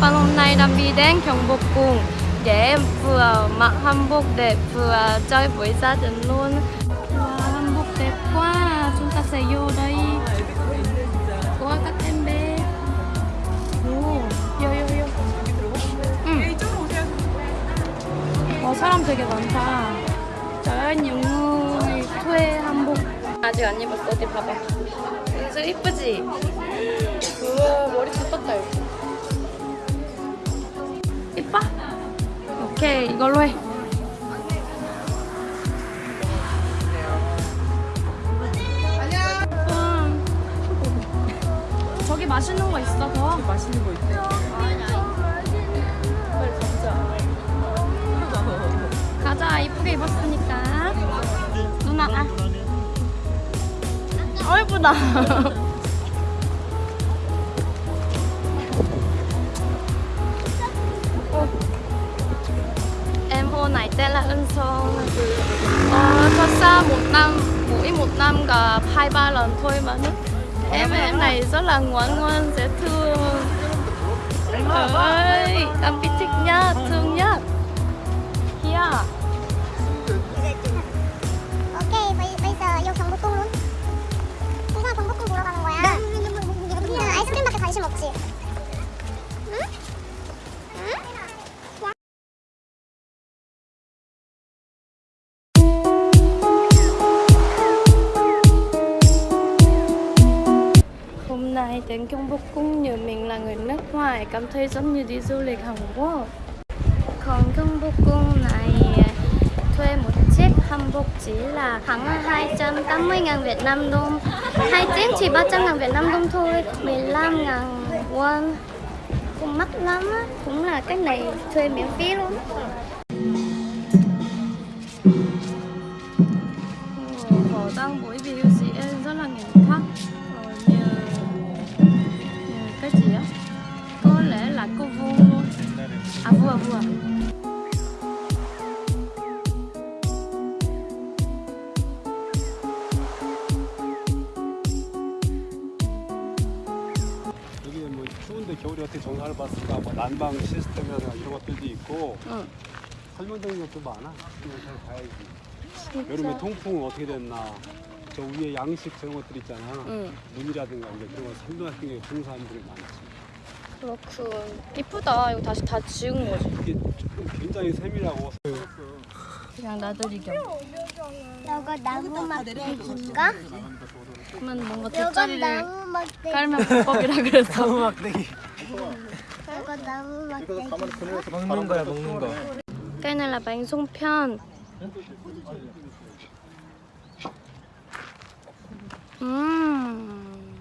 Hôm nay đang đi đến 경복궁 vừa chơi với gia đình luôn wow, hanbok đẹp quá chúng ta sẽ vô 오, vô vô vô 응. 와 사람 되게 많다 nhiều người thuê hanbok 아직 안 입었어 어디 봐봐 은수 이쁘지? 우와 머리 젖었다 오케이 이걸로 해. 저기 맛있는 거 있어 더 맛있는 거 있대. 빨리. 가자 이쁘게 입었으니까 누나 아 어, 예쁘다 xa một năm Mỗi một năm gặp hai ba lần thôi mà nó Em em này rất là ngoan ngoan, dễ thương. Trời ơi, em biết thích nhất, thương nhất Hiya Hôm nay đến Kyung Bok Cung như mình là người nước ngoài cảm thấy giống như đi du lịch Hàn Quốc. Còn Kyung Bok Cung này thuê một chiếc hanbok chỉ là khoảng 280 ngàn Việt Nam đồng. Hai chiếc chỉ 300 ngàn Việt Nam đồng thôi, 15 ngàn won. Cũng mắc lắm á, cũng là cái này thuê miễn phí luôn. Ồ, Họ đang buổi biểu cái gì á có lẽ là cô vua à vua vua 여기 뭐 추운데 겨울에 어떻게 정상을 봤을까? 뭐 난방 시스템이나 이런 것들도 있고 응 설명드리는 것도 많아. 그냥 잘 봐야지. 여름에 통풍은 어떻게 됐나? 저 위에 양식 저런 것들 있잖아. 응. 눈이라든가 이제 그런 거 설명하는 게 좋은 사람들이 많지. 그렇군. 이쁘다. 이거 다시 다 지운 거지. 이게 좀 굉장히 세밀하고 그냥 나들이 겸. 이거 나무 막대기인가? 그러면 뭔가 이거 돗자리를 나무 막대기. 깔면 불법이라 그래서. 이거 나무 막대기. 먹는 거야, 먹는 거. sung pyeon 음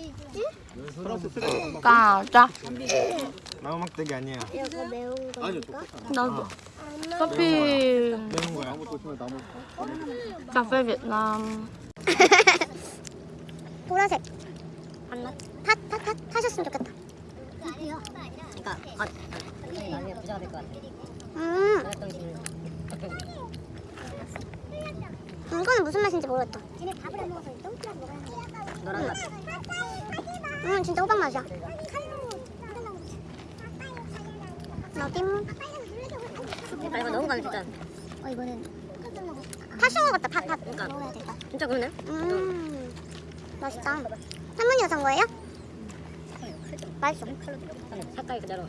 있지? 까자 나무 막대기 아니야. 이거 매운 건가? 나도 커피 매운 거야. Việt Nam 보라색 안 맞? 타, 타, 타, 타셨으면 좋겠다 그러니까 아, 나중에 부자가 될 것 같아. 음 식으로. 이거는 무슨 맛인지 모르겠다 쟤네 밥을 안 먹어서 똥이라도 먹어야 노란 맛. 음 진짜 호박 맛이야 아 이거 넣은 거는 진짜. 어 이거는 팥인 것 같다 팥 팥 그러니까. 먹어야 되겠다 진짜 그러네. 음 맛있다 할머니가 산 거예요? 맛있어 색깔이 그대로.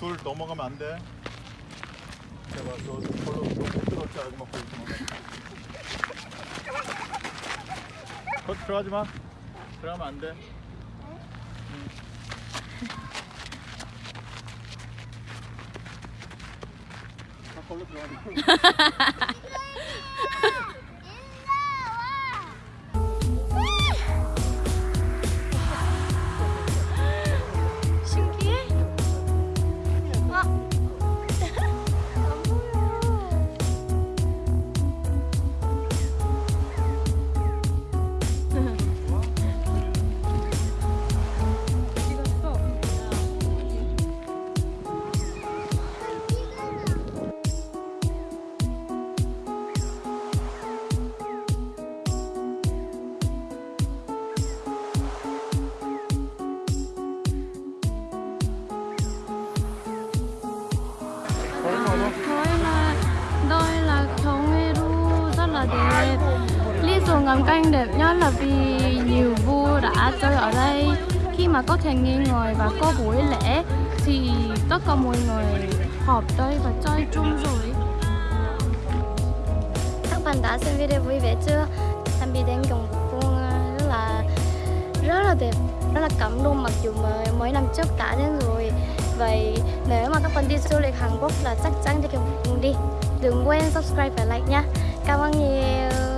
줄 넘어가면 안 돼. 제발 저 별로 부끄럽지 않은 거 보이지 마. 거 들어가지 마. 들어가면 안 돼. 다 걸로 들어가지. là đẹp. Lý do ngắm cảnh đẹp nhất là vì nhiều vua đã chơi ở đây. Khi mà có thành niên ngồi và có buổi lễ, thì tất cả mọi người họp đây và chơi chung rồi. Các bạn đã xem video vui vẻ chưa? Tạm biệt đến cùng Phương rất là rất là đẹp, rất là cảm động mặc dù mà mới năm trước đã đến rồi. Vậy nếu mà các bạn đi du lịch Hàn Quốc là chắc chắn đi cùng Phương đi đừng quên subscribe và like nha cảm ơn nhiều.